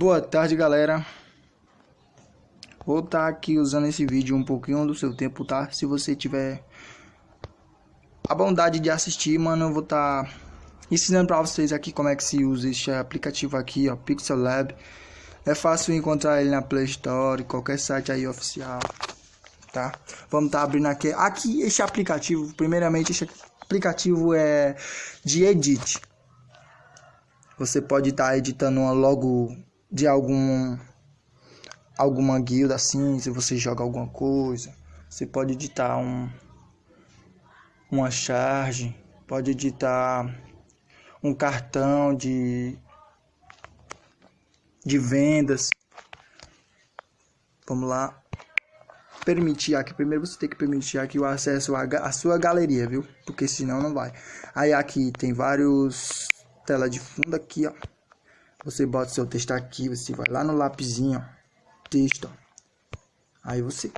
Boa tarde, galera. Vou estar tá aqui usando esse vídeo um pouquinho do seu tempo, tá? Se você tiver a bondade de assistir, mano, eu vou estar tá ensinando para vocês aqui como é que se usa esse aplicativo aqui, ó, Pixel Lab. É fácil encontrar ele na Play Store, qualquer site aí oficial, tá? Vamos estar tá abrindo aqui. Aqui, esse aplicativo, primeiramente, esse aplicativo é de edit. Você pode estar tá editando uma logo de algum alguma guilda assim, se você joga alguma coisa, você pode editar um uma charge, pode editar um cartão de de vendas. Vamos lá. Permitir aqui, primeiro você tem que permitir aqui o acesso à, sua galeria, viu? Porque senão não vai. Aí aqui tem vários tela de fundo aqui, ó. Você bota seu texto aqui, você vai lá no lapisinho, ó, texto. Aí você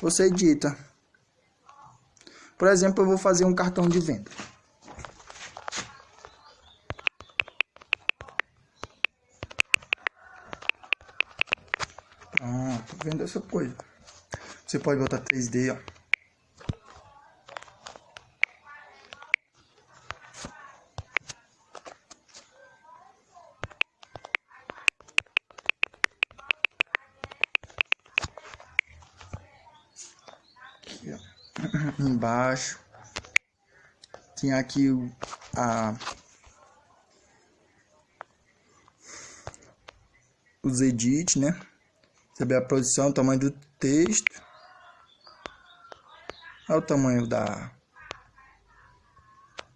você edita. Por exemplo, eu vou fazer um cartão de venda. Pronto, vendo essa coisa. Você pode botar 3D, ó. Embaixo tinha aqui a os edits, né? Saber a posição, o tamanho do texto, é o tamanho da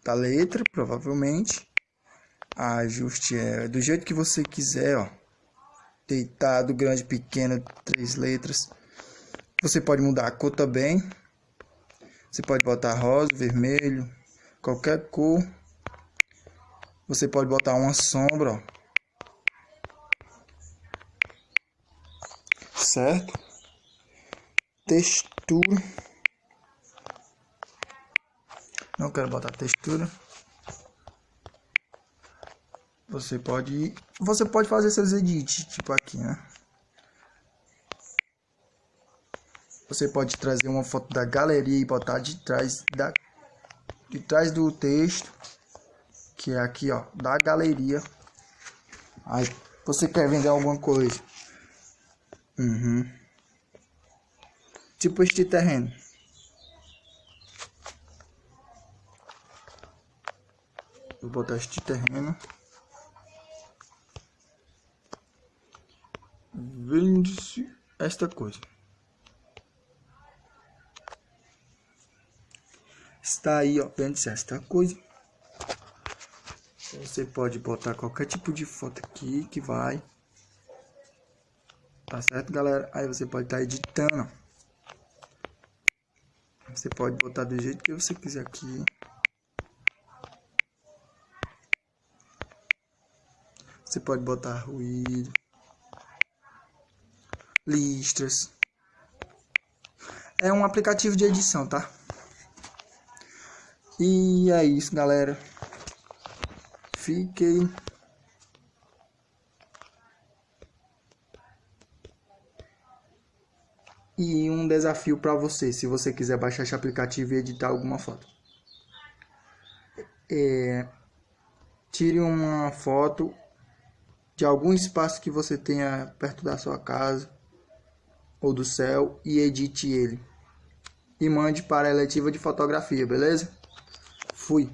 da letra, provavelmente. A ajuste é do jeito que você quiser, ó. Deitado, grande, pequeno, três letras. Você pode mudar a cor também. Você pode botar rosa, vermelho, qualquer cor. Você pode botar uma sombra, ó. Certo? Textura. Não quero botar textura. Você pode, você pode fazer seus edits, tipo aqui, né? Você pode trazer uma foto da galeria e botar de trás da de trás do texto, que é aqui, ó, da galeria. Aí você quer vender alguma coisa. Uhum. Tipo este terreno. Vou botar este terreno. Vende-se esta coisa. Está aí, ó, vendo esta coisa. Você pode botar qualquer tipo de foto aqui que vai. Tá certo, galera? Aí você pode estar tá editando. Você pode botar do jeito que você quiser aqui. Você pode botar ruído. Listras. É um aplicativo de edição, tá? E é isso, galera. Fiquem. E um desafio para você, se você quiser baixar esse aplicativo e editar alguma foto. É, tire uma foto de algum espaço que você tenha perto da sua casa ou do céu e edite ele. E mande para a eletiva de fotografia, beleza? Fui.